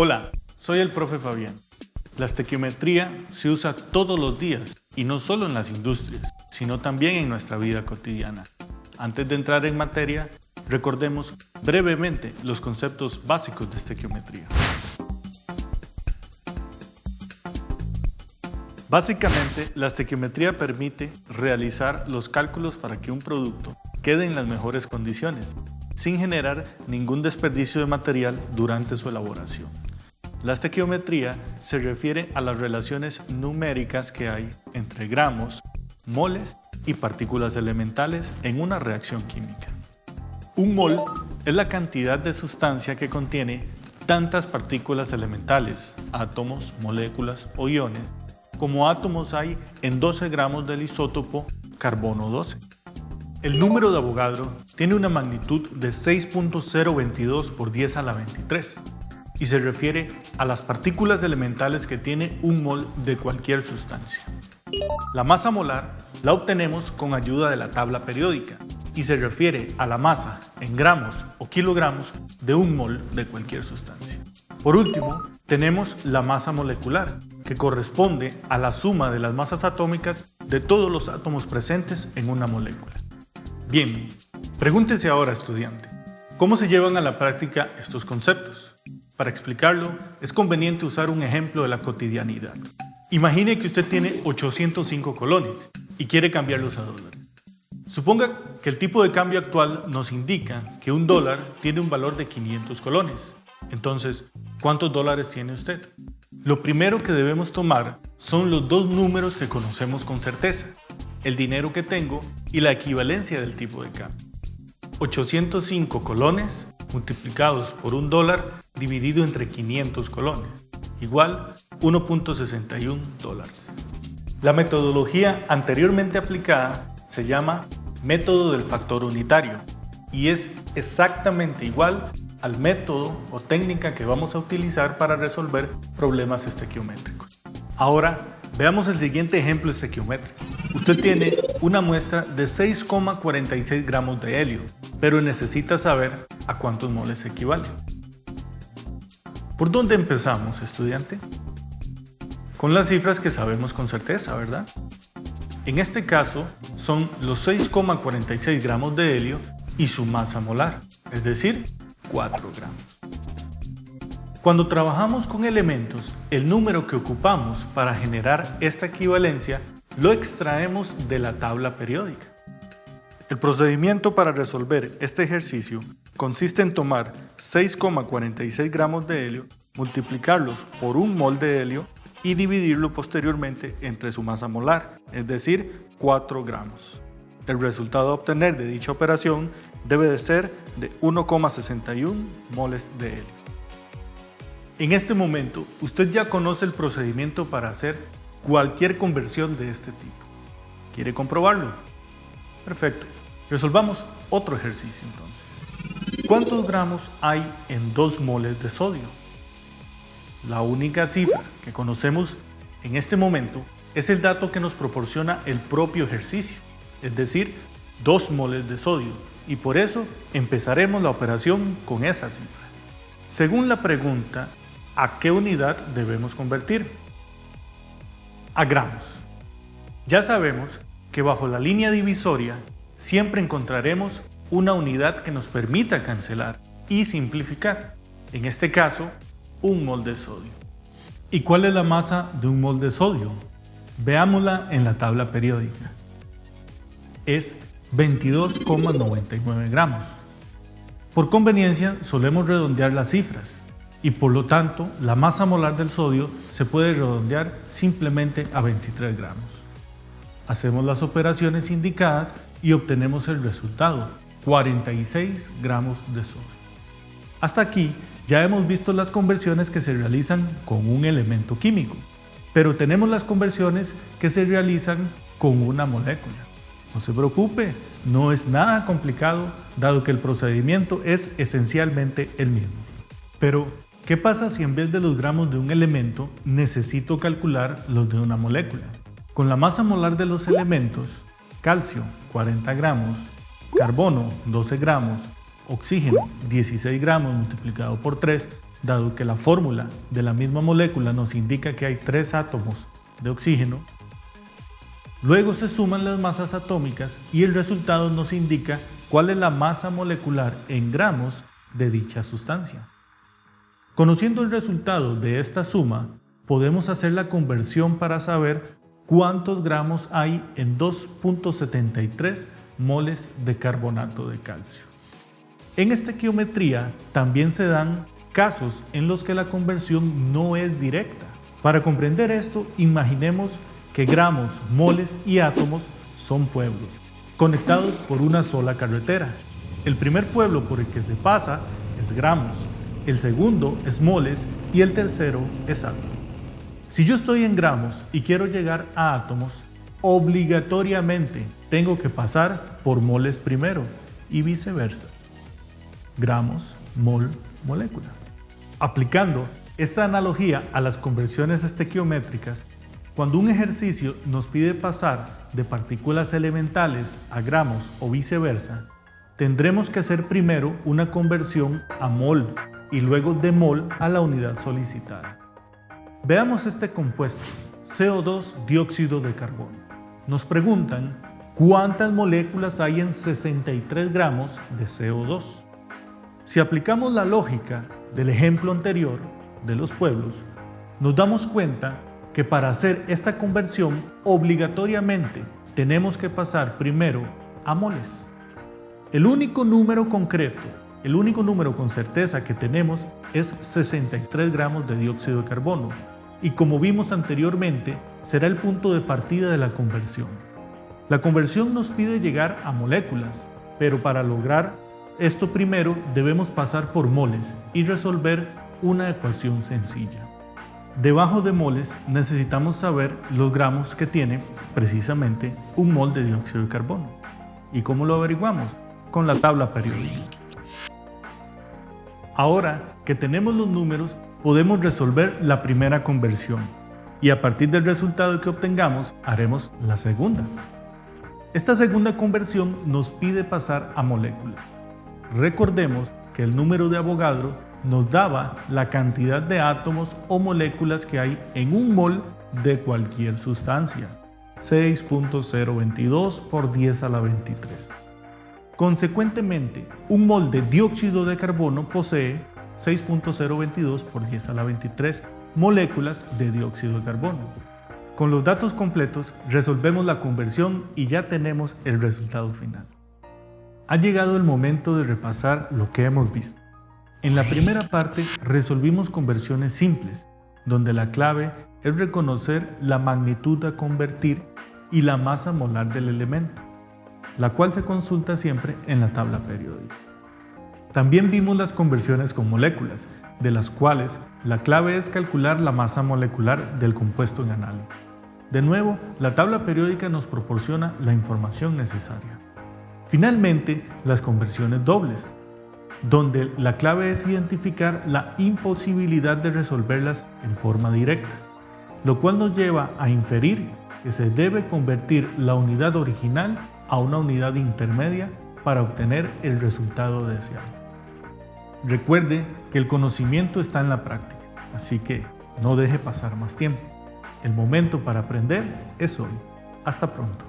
Hola, soy el profe Fabián. La estequiometría se usa todos los días y no solo en las industrias, sino también en nuestra vida cotidiana. Antes de entrar en materia, recordemos brevemente los conceptos básicos de estequiometría. Básicamente, la estequiometría permite realizar los cálculos para que un producto quede en las mejores condiciones, sin generar ningún desperdicio de material durante su elaboración. La estequiometría se refiere a las relaciones numéricas que hay entre gramos, moles y partículas elementales en una reacción química. Un mol es la cantidad de sustancia que contiene tantas partículas elementales, átomos, moléculas o iones, como átomos hay en 12 gramos del isótopo carbono 12. El número de Avogadro tiene una magnitud de 6.022 por 10 a la 23 y se refiere a las partículas elementales que tiene un mol de cualquier sustancia. La masa molar la obtenemos con ayuda de la tabla periódica y se refiere a la masa en gramos o kilogramos de un mol de cualquier sustancia. Por último, tenemos la masa molecular, que corresponde a la suma de las masas atómicas de todos los átomos presentes en una molécula. Bien, pregúntese ahora estudiante, ¿cómo se llevan a la práctica estos conceptos? Para explicarlo, es conveniente usar un ejemplo de la cotidianidad. Imagine que usted tiene 805 colones y quiere cambiarlos a dólares. Suponga que el tipo de cambio actual nos indica que un dólar tiene un valor de 500 colones. Entonces, ¿cuántos dólares tiene usted? Lo primero que debemos tomar son los dos números que conocemos con certeza, el dinero que tengo y la equivalencia del tipo de cambio. 805 colones multiplicados por un dólar dividido entre 500 colones, igual 1.61 dólares. La metodología anteriormente aplicada se llama método del factor unitario y es exactamente igual al método o técnica que vamos a utilizar para resolver problemas estequiométricos. Ahora, veamos el siguiente ejemplo estequiométrico. Usted tiene una muestra de 6,46 gramos de helio, pero necesita saber a cuántos moles equivale. ¿Por dónde empezamos, estudiante? Con las cifras que sabemos con certeza, ¿verdad? En este caso, son los 6,46 gramos de helio y su masa molar, es decir, 4 gramos. Cuando trabajamos con elementos, el número que ocupamos para generar esta equivalencia lo extraemos de la tabla periódica. El procedimiento para resolver este ejercicio consiste en tomar 6,46 gramos de helio, multiplicarlos por un mol de helio y dividirlo posteriormente entre su masa molar, es decir, 4 gramos. El resultado a obtener de dicha operación debe de ser de 1,61 moles de helio. En este momento, usted ya conoce el procedimiento para hacer cualquier conversión de este tipo. ¿Quiere comprobarlo? Perfecto. Resolvamos otro ejercicio entonces. ¿Cuántos gramos hay en 2 moles de sodio? La única cifra que conocemos en este momento es el dato que nos proporciona el propio ejercicio, es decir, 2 moles de sodio, y por eso empezaremos la operación con esa cifra. Según la pregunta, ¿a qué unidad debemos convertir? A gramos. Ya sabemos que bajo la línea divisoria siempre encontraremos una unidad que nos permita cancelar y simplificar. En este caso, un mol de sodio. ¿Y cuál es la masa de un mol de sodio? Veámosla en la tabla periódica. Es 22,99 gramos. Por conveniencia solemos redondear las cifras y por lo tanto la masa molar del sodio se puede redondear simplemente a 23 gramos. Hacemos las operaciones indicadas y obtenemos el resultado, 46 gramos de sodio. Hasta aquí ya hemos visto las conversiones que se realizan con un elemento químico, pero tenemos las conversiones que se realizan con una molécula. No se preocupe, no es nada complicado, dado que el procedimiento es esencialmente el mismo. Pero, ¿qué pasa si en vez de los gramos de un elemento necesito calcular los de una molécula? Con la masa molar de los elementos, calcio 40 gramos, carbono 12 gramos, oxígeno 16 gramos multiplicado por 3 dado que la fórmula de la misma molécula nos indica que hay tres átomos de oxígeno. Luego se suman las masas atómicas y el resultado nos indica cuál es la masa molecular en gramos de dicha sustancia. Conociendo el resultado de esta suma, podemos hacer la conversión para saber cuántos gramos hay en 2.73 moles de carbonato de calcio. En esta geometría también se dan casos en los que la conversión no es directa. Para comprender esto, imaginemos que gramos, moles y átomos son pueblos, conectados por una sola carretera. El primer pueblo por el que se pasa es gramos, el segundo es moles y el tercero es átomos. Si yo estoy en gramos y quiero llegar a átomos, obligatoriamente tengo que pasar por moles primero y viceversa. Gramos, mol, molécula. Aplicando esta analogía a las conversiones estequiométricas, cuando un ejercicio nos pide pasar de partículas elementales a gramos o viceversa, tendremos que hacer primero una conversión a mol y luego de mol a la unidad solicitada. Veamos este compuesto, CO2 dióxido de carbono. Nos preguntan cuántas moléculas hay en 63 gramos de CO2. Si aplicamos la lógica del ejemplo anterior de los pueblos, nos damos cuenta que para hacer esta conversión obligatoriamente tenemos que pasar primero a moles. El único número concreto, el único número con certeza que tenemos es 63 gramos de dióxido de carbono y como vimos anteriormente será el punto de partida de la conversión. La conversión nos pide llegar a moléculas, pero para lograr esto primero debemos pasar por moles y resolver una ecuación sencilla. Debajo de moles necesitamos saber los gramos que tiene precisamente un mol de dióxido de carbono. ¿Y cómo lo averiguamos? Con la tabla periódica. Ahora que tenemos los números, podemos resolver la primera conversión y a partir del resultado que obtengamos haremos la segunda. Esta segunda conversión nos pide pasar a moléculas. Recordemos que el número de Avogadro nos daba la cantidad de átomos o moléculas que hay en un mol de cualquier sustancia, 6.022 por 10 a la 23. Consecuentemente, un mol de dióxido de carbono posee 6.022 por 10 a la 23 moléculas de dióxido de carbono. Con los datos completos resolvemos la conversión y ya tenemos el resultado final. Ha llegado el momento de repasar lo que hemos visto. En la primera parte resolvimos conversiones simples, donde la clave es reconocer la magnitud a convertir y la masa molar del elemento, la cual se consulta siempre en la tabla periódica. También vimos las conversiones con moléculas, de las cuales la clave es calcular la masa molecular del compuesto en análisis. De nuevo, la tabla periódica nos proporciona la información necesaria. Finalmente, las conversiones dobles, donde la clave es identificar la imposibilidad de resolverlas en forma directa, lo cual nos lleva a inferir que se debe convertir la unidad original a una unidad intermedia para obtener el resultado deseado. Recuerde que el conocimiento está en la práctica, así que no deje pasar más tiempo. El momento para aprender es hoy. Hasta pronto.